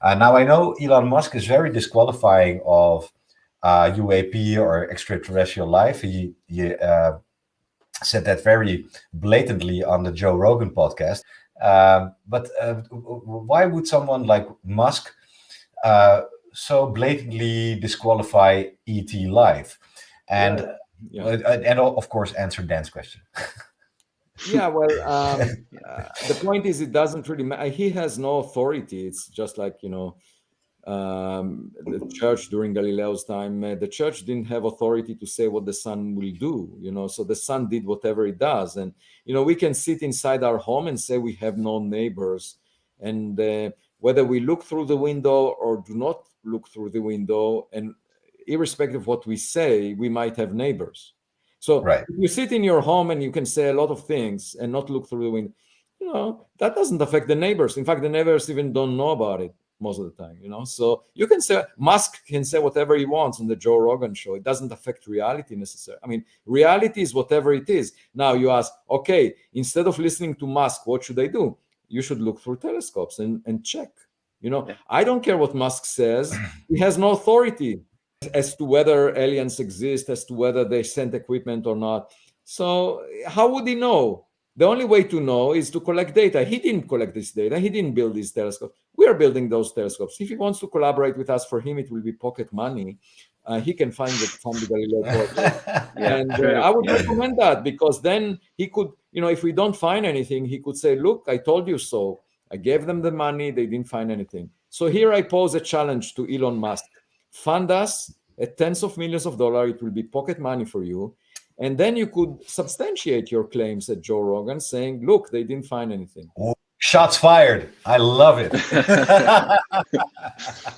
Uh, now I know Elon Musk is very disqualifying of uh, UAP or extraterrestrial life. He, he uh, said that very blatantly on the Joe Rogan podcast. Um, but uh, why would someone like Musk uh, so blatantly disqualify ET life? And yeah. Uh, and of course answer Dan's question. yeah, well, um, uh, the point is, it doesn't really matter. He has no authority. It's just like you know, um, the church during Galileo's time, uh, the church didn't have authority to say what the sun will do, you know, so the sun did whatever it does. And, you know, we can sit inside our home and say we have no neighbors. And uh, whether we look through the window or do not look through the window, and irrespective of what we say, we might have neighbors. So right. you sit in your home and you can say a lot of things and not look through the window, you know, that doesn't affect the neighbors. In fact, the neighbors even don't know about it most of the time, you know. So you can say Musk can say whatever he wants on the Joe Rogan show. It doesn't affect reality necessarily. I mean, reality is whatever it is. Now you ask, okay, instead of listening to Musk, what should I do? You should look through telescopes and, and check. You know, yeah. I don't care what Musk says. He has no authority as to whether aliens exist, as to whether they sent equipment or not. So how would he know? The only way to know is to collect data. He didn't collect this data. He didn't build these telescopes. We are building those telescopes. If he wants to collaborate with us, for him, it will be pocket money. Uh, he can find it from the Galileo project. yeah, and uh, I would recommend that because then he could, you know, if we don't find anything, he could say, look, I told you so. I gave them the money. They didn't find anything. So here I pose a challenge to Elon Musk. Fund us at tens of millions of dollars. It will be pocket money for you. And then you could substantiate your claims at Joe Rogan saying, look, they didn't find anything. Shots fired. I love it.